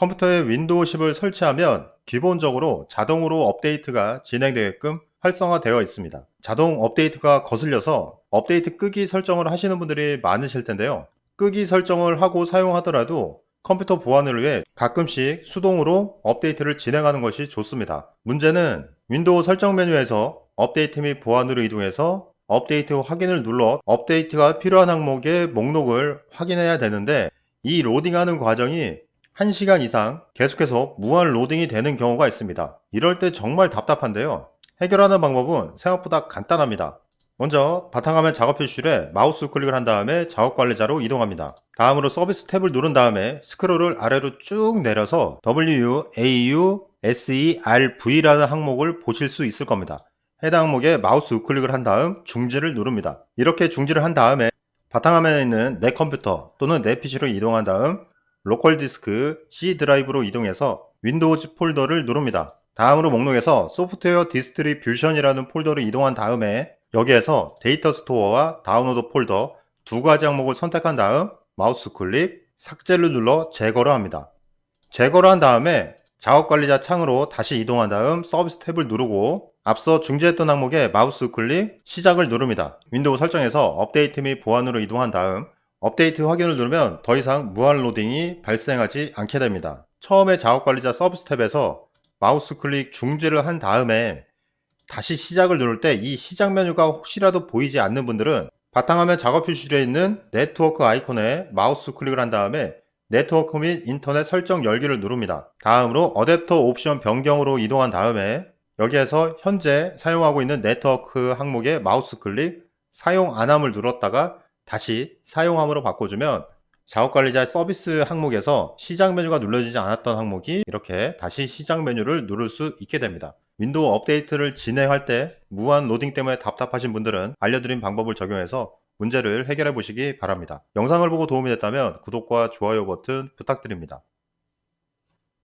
컴퓨터에 윈도우 10을 설치하면 기본적으로 자동으로 업데이트가 진행되게끔 활성화되어 있습니다. 자동 업데이트가 거슬려서 업데이트 끄기 설정을 하시는 분들이 많으실 텐데요. 끄기 설정을 하고 사용하더라도 컴퓨터 보안을 위해 가끔씩 수동으로 업데이트를 진행하는 것이 좋습니다. 문제는 윈도우 설정 메뉴에서 업데이트 및 보안으로 이동해서 업데이트 확인을 눌러 업데이트가 필요한 항목의 목록을 확인해야 되는데 이 로딩하는 과정이 1시간 이상 계속해서 무한 로딩이 되는 경우가 있습니다. 이럴 때 정말 답답한데요. 해결하는 방법은 생각보다 간단합니다. 먼저 바탕화면 작업 표시줄에 마우스 클릭을 한 다음에 작업 관리자로 이동합니다. 다음으로 서비스 탭을 누른 다음에 스크롤을 아래로 쭉 내려서 WU, AU, SERV라는 항목을 보실 수 있을 겁니다. 해당 항목에 마우스 우클릭을 한 다음 중지를 누릅니다. 이렇게 중지를 한 다음에 바탕화면에 있는 내 컴퓨터 또는 내 PC로 이동한 다음 로컬 디스크 C 드라이브로 이동해서 Windows 폴더를 누릅니다. 다음으로 목록에서 Software Distribution이라는 폴더로 이동한 다음에 여기에서 Data Store와 Download 폴더 두 가지 항목을 선택한 다음 마우스 클릭, 삭제를 눌러 제거를 합니다. 제거를 한 다음에 작업관리자 창으로 다시 이동한 다음 서비스 탭을 누르고 앞서 중지했던 항목에 마우스 클릭, 시작을 누릅니다. 윈도우 설정에서 업데이트 및 보안으로 이동한 다음 업데이트 확인을 누르면 더 이상 무한 로딩이 발생하지 않게 됩니다. 처음에 작업관리자 서비스 탭에서 마우스 클릭 중지를 한 다음에 다시 시작을 누를 때 이 시작 메뉴가 혹시라도 보이지 않는 분들은 바탕화면 작업 표시줄에 있는 네트워크 아이콘에 마우스 클릭을 한 다음에 네트워크 및 인터넷 설정 열기를 누릅니다. 다음으로 어댑터 옵션 변경으로 이동한 다음에 여기에서 현재 사용하고 있는 네트워크 항목에 마우스 클릭, 사용 안함을 눌렀다가 다시 사용함으로 바꿔주면 작업관리자 서비스 항목에서 시작 메뉴가 눌러지지 않았던 항목이 이렇게 다시 시작 메뉴를 누를 수 있게 됩니다. 윈도우 업데이트를 진행할 때 무한 로딩 때문에 답답하신 분들은 알려드린 방법을 적용해서 문제를 해결해 보시기 바랍니다. 영상을 보고 도움이 됐다면 구독과 좋아요 버튼 부탁드립니다.